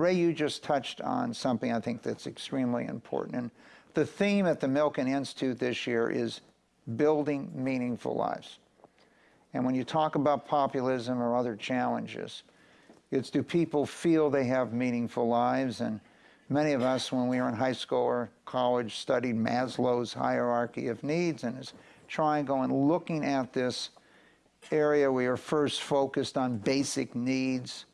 Ray, you just touched on something I think that's extremely important. And the theme at the Milken Institute this year is building meaningful lives. And when you talk about populism or other challenges, it's do people feel they have meaningful lives? And many of us, when we were in high school or college, studied Maslow's hierarchy of needs and is triangle and looking at this area, we are first focused on basic needs.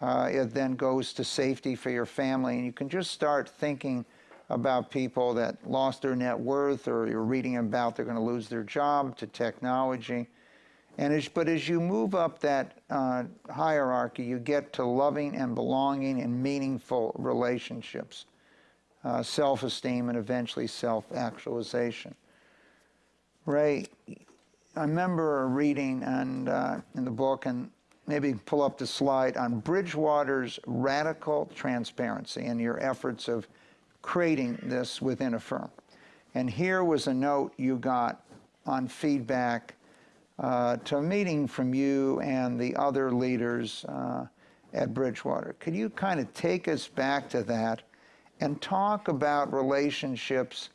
Uh, it then goes to safety for your family, and you can just start thinking about people that lost their net worth or you're reading about they're going to lose their job to technology. And as, but as you move up that uh, hierarchy, you get to loving and belonging and meaningful relationships, uh, self-esteem, and eventually self-actualization. Ray, I remember reading and uh, in the book, and maybe pull up the slide on Bridgewater's radical transparency and your efforts of creating this within a firm. And here was a note you got on feedback uh, to a meeting from you and the other leaders uh, at Bridgewater. Could you kind of take us back to that and talk about relationships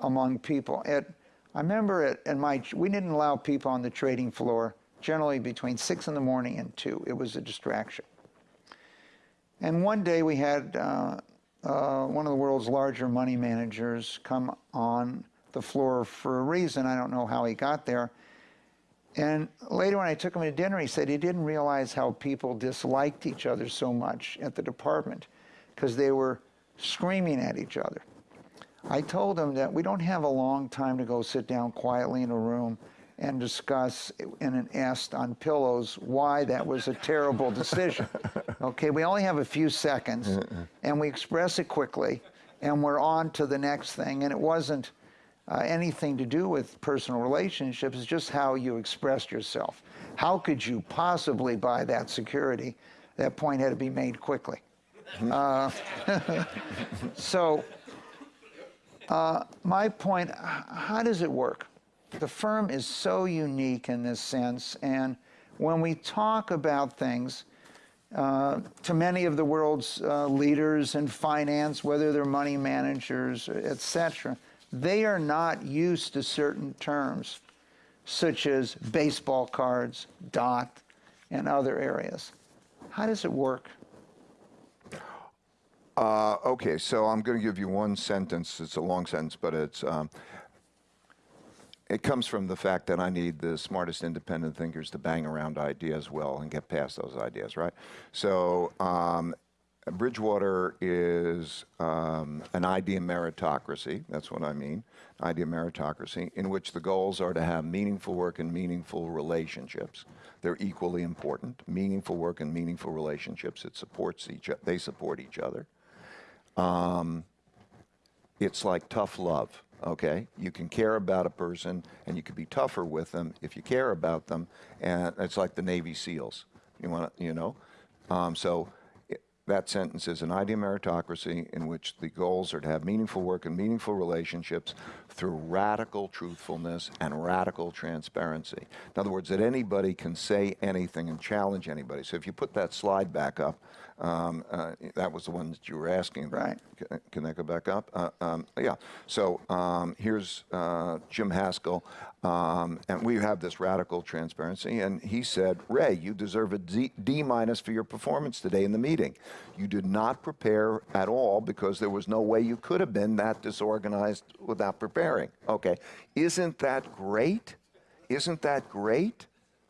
among people? At, I remember at, at my, we didn't allow people on the trading floor generally between 6 in the morning and 2. It was a distraction. And one day we had uh, uh, one of the world's larger money managers come on the floor for a reason. I don't know how he got there. And later when I took him to dinner, he said he didn't realize how people disliked each other so much at the department because they were screaming at each other. I told him that we don't have a long time to go sit down quietly in a room and discuss in an est on pillows why that was a terrible decision. okay, we only have a few seconds, and we express it quickly, and we're on to the next thing. And it wasn't uh, anything to do with personal relationships, it's just how you expressed yourself. How could you possibly buy that security? That point had to be made quickly. Uh, so, uh, my point, how does it work? The firm is so unique in this sense, and when we talk about things, uh, to many of the world's uh, leaders in finance, whether they're money managers, etc., they are not used to certain terms, such as baseball cards, dot, and other areas. How does it work? Uh, okay, so I'm going to give you one sentence. It's a long sentence, but it's um, it comes from the fact that I need the smartest independent thinkers to bang around ideas well and get past those ideas, right? So um, Bridgewater is um, an idea meritocracy, that's what I mean, idea meritocracy, in which the goals are to have meaningful work and meaningful relationships. They're equally important. Meaningful work and meaningful relationships, it supports each, they support each other. Um, it's like tough love okay? You can care about a person and you can be tougher with them if you care about them. And it's like the Navy SEALs, you want to, you know? Um, so that sentence is an idea meritocracy in which the goals are to have meaningful work and meaningful relationships through radical truthfulness and radical transparency. In other words, that anybody can say anything and challenge anybody. So if you put that slide back up, um, uh, that was the one that you were asking. Right. Can, can that go back up? Uh, um, yeah. So um, here's uh, Jim Haskel, um, and we have this radical transparency. And he said, Ray, you deserve a D, D minus for your performance today in the meeting. You did not prepare at all because there was no way you could have been that disorganized without preparing. Okay. Isn't that great? Isn't that great?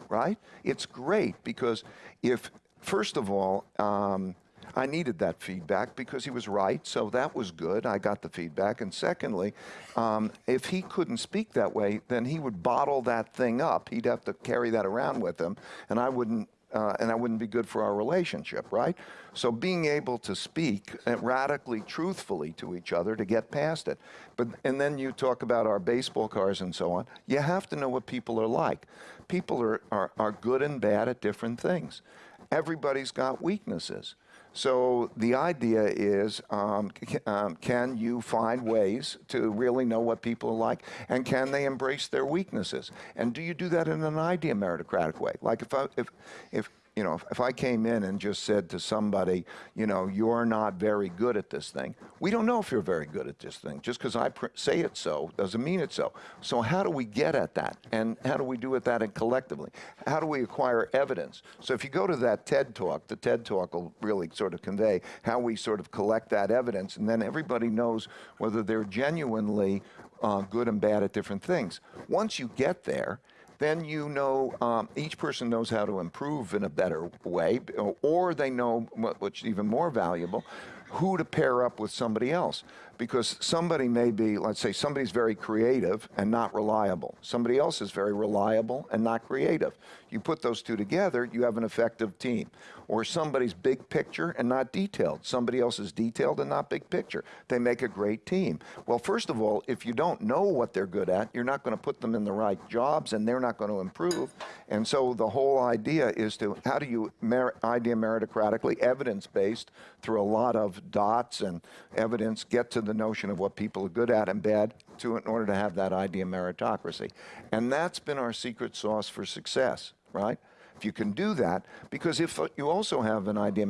Right? It's great because if First of all, um, I needed that feedback because he was right, so that was good. I got the feedback. And secondly, um, if he couldn't speak that way, then he would bottle that thing up. He'd have to carry that around with him, and I wouldn't. Uh, and that wouldn't be good for our relationship, right? So being able to speak radically truthfully to each other to get past it. But and then you talk about our baseball cards and so on. You have to know what people are like. People are, are, are good and bad at different things everybody's got weaknesses. So the idea is, um, um, can you find ways to really know what people are like, and can they embrace their weaknesses? And do you do that in an idea meritocratic way? Like if I, if if you know, if, if I came in and just said to somebody, you know, you're not very good at this thing, we don't know if you're very good at this thing. Just because I say it so doesn't mean it's so. So how do we get at that? And how do we do it that and collectively? How do we acquire evidence? So if you go to that TED talk, the TED talk will really sort of convey how we sort of collect that evidence, and then everybody knows whether they're genuinely uh, good and bad at different things. Once you get there, then you know um, each person knows how to improve in a better way, or they know what, what's even more valuable, who to pair up with somebody else. Because somebody may be, let's say, somebody's very creative and not reliable. Somebody else is very reliable and not creative. You put those two together, you have an effective team. Or somebody's big picture and not detailed. Somebody else is detailed and not big picture. They make a great team. Well, first of all, if you don't know what they're good at, you're not going to put them in the right jobs and they're not going to improve. And so the whole idea is to how do you mer- idea meritocratically, evidence based, through a lot of dots and evidence, get to the notion of what people are good at and bad to in order to have that idea of meritocracy. And that's been our secret sauce for success, right? If you can do that, because if you also have an idea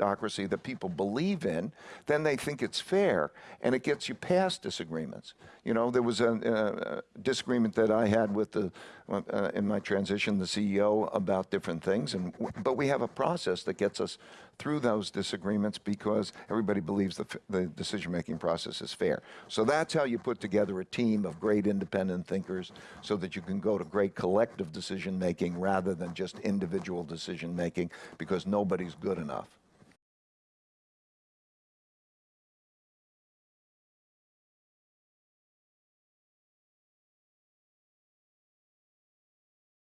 meritocracy that people believe in, then they think it's fair, and it gets you past disagreements. You know, there was a, uh disagreement that I had with the uh, in my transition, the CEO about different things, and but we have a process that gets us through those disagreements because everybody believes the, the decision-making process is fair. So that's how you put together a team of great independent thinkers so that you can go to great collective decision-making rather than just individual decision-making because nobody's good enough.